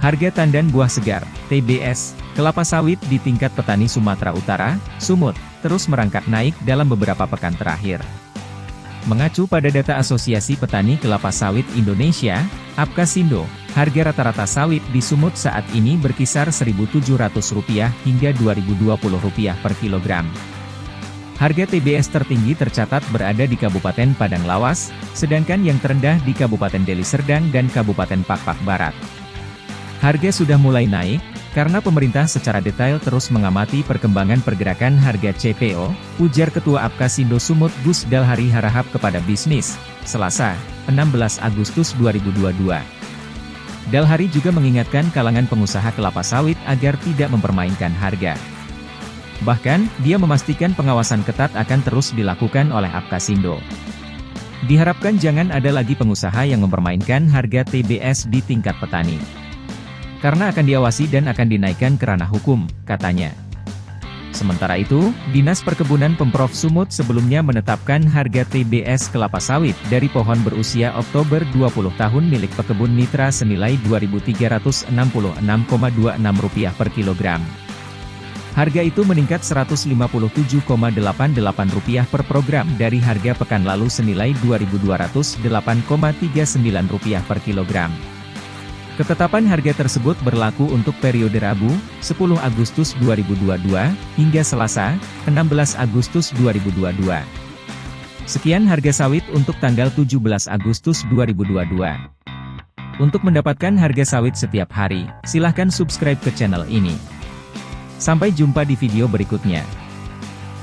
Harga tandan buah segar, TBS, kelapa sawit di tingkat petani Sumatera Utara, Sumut, terus merangkak naik dalam beberapa pekan terakhir. Mengacu pada data Asosiasi Petani Kelapa Sawit Indonesia, Apkasindo, harga rata-rata sawit di Sumut saat ini berkisar Rp1.700 hingga Rp2.020 per kilogram. Harga TBS tertinggi tercatat berada di Kabupaten Padang Lawas, sedangkan yang terendah di Kabupaten Deli Serdang dan Kabupaten Pakpak Barat. Harga sudah mulai naik, karena pemerintah secara detail terus mengamati perkembangan pergerakan harga CPO, ujar Ketua Apkasindo Sumut Gus Dalhari Harahap kepada bisnis, Selasa, 16 Agustus 2022. Dalhari juga mengingatkan kalangan pengusaha kelapa sawit agar tidak mempermainkan harga. Bahkan, dia memastikan pengawasan ketat akan terus dilakukan oleh Apkasindo. Diharapkan jangan ada lagi pengusaha yang mempermainkan harga TBS di tingkat petani. Karena akan diawasi dan akan dinaikkan ke ranah hukum, katanya. Sementara itu, Dinas Perkebunan Pemprov Sumut sebelumnya menetapkan harga TBS kelapa sawit dari pohon berusia Oktober 20 tahun milik pekebun mitra senilai Rp2.366,26 per kilogram. Harga itu meningkat Rp157,88 per program dari harga pekan lalu senilai Rp2.208,39 per kilogram. Ketetapan harga tersebut berlaku untuk periode Rabu, 10 Agustus 2022, hingga Selasa, 16 Agustus 2022. Sekian harga sawit untuk tanggal 17 Agustus 2022. Untuk mendapatkan harga sawit setiap hari, silahkan subscribe ke channel ini. Sampai jumpa di video berikutnya.